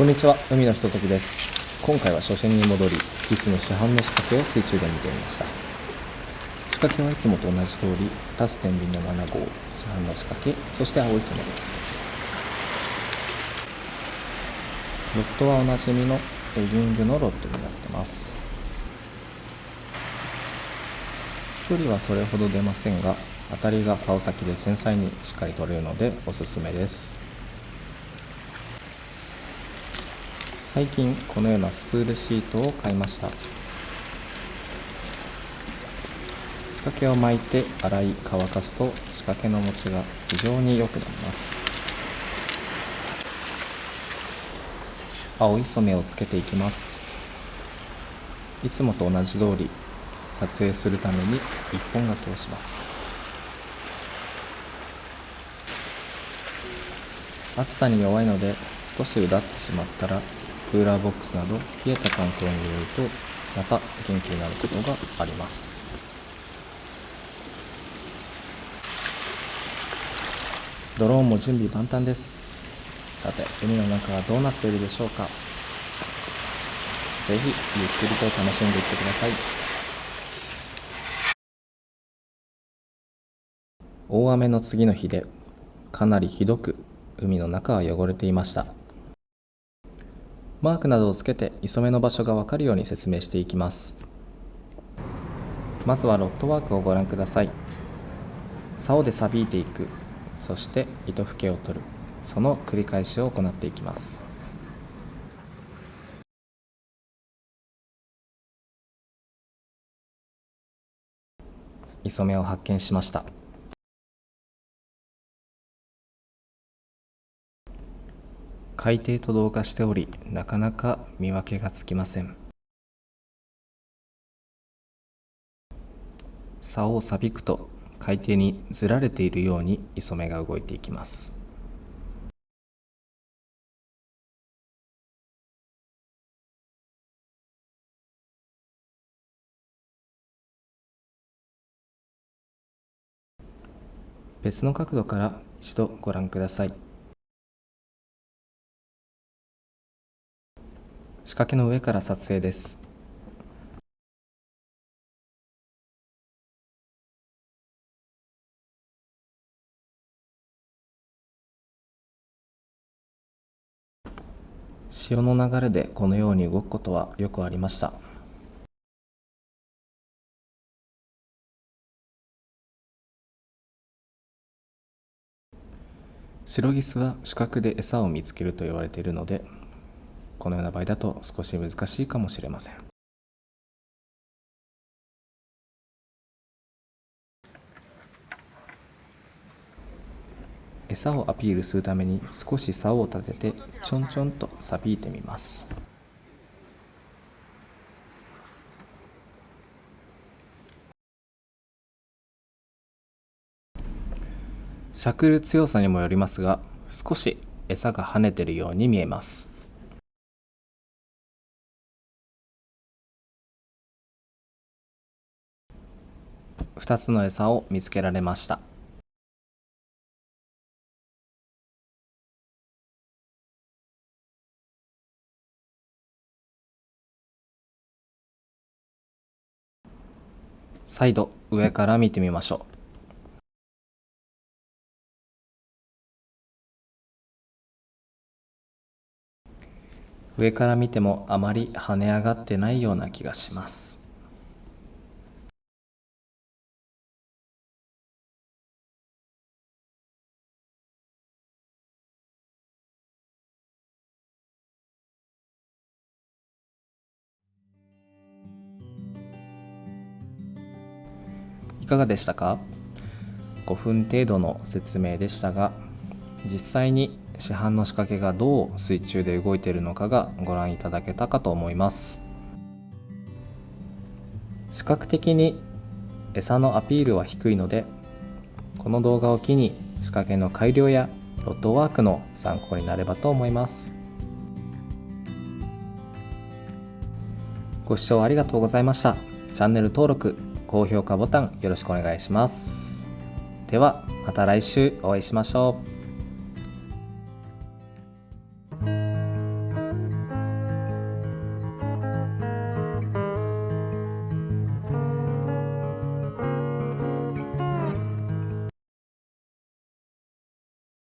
こんにちは。海のひとときです。今回は初心に戻りキスの市販の仕掛けを水中で見てみました。仕掛けはいつもと同じ通りタス天秤の7号市販の仕掛けそして青い染めです。ロッドはおなじみのエギングのロッドになってます。飛距離はそれほど出ませんが当たりが竿先で繊細にしっかり取れるのでおすすめです。最近このようなスプールシートを買いました。仕掛けを巻いて洗い乾かすと仕掛けの持ちが非常に良くなります。青い染めをつけていきます。いつもと同じ通り撮影するために一本掛けをします。暑さに弱いので少しうだってしまったらクーラーボックスなど冷えた環境に入れるとまた元気になることがあります。ドローンも準備万端です。さて海の中はどうなっているでしょうか。ぜひゆっくりと楽しんでいってください。大雨の次の日でかなりひどく海の中は汚れていました。マークなどをつけて磯目の場所がわかるように説明していきます。まずはロットワークをご覧ください。竿で錆びていく。そして糸吹けを取る。その繰り返しを行っていきます。磯目を発見しました。海底と同化しておりなかなか見分けがつきません。竿を錆びくと海底にずられているように磯目が動いていきます。別の角度から一度ご覧ください。仕掛けの上から撮影です。潮の流れでこのように動くことはよくありました。シロギスは視覚で餌を見つけると言われているのでこのような場合だと少し難しいかもしれません。餌をアピールするために少し竿を立ててちょんちょんと錆びいてみます。しゃくる強さにもよりますが少し餌が跳ねてるように見えます。2つの餌を見つけられました。再度上から見てみましょう。上から見てもあまり跳ね上がってないような気がします。かがでしたか？5分程度の説明でしたが実際に市販の仕掛けがどう水中で動いているのかがご覧いただけたかと思います。視覚的に餌のアピールは低いのでこの動画を機に仕掛けの改良やロッドワークの参考になればと思います。ご視聴ありがとうございました。チャンネル登録高評価ボタンよろしくお願いします。ではまた来週お会いしましょう。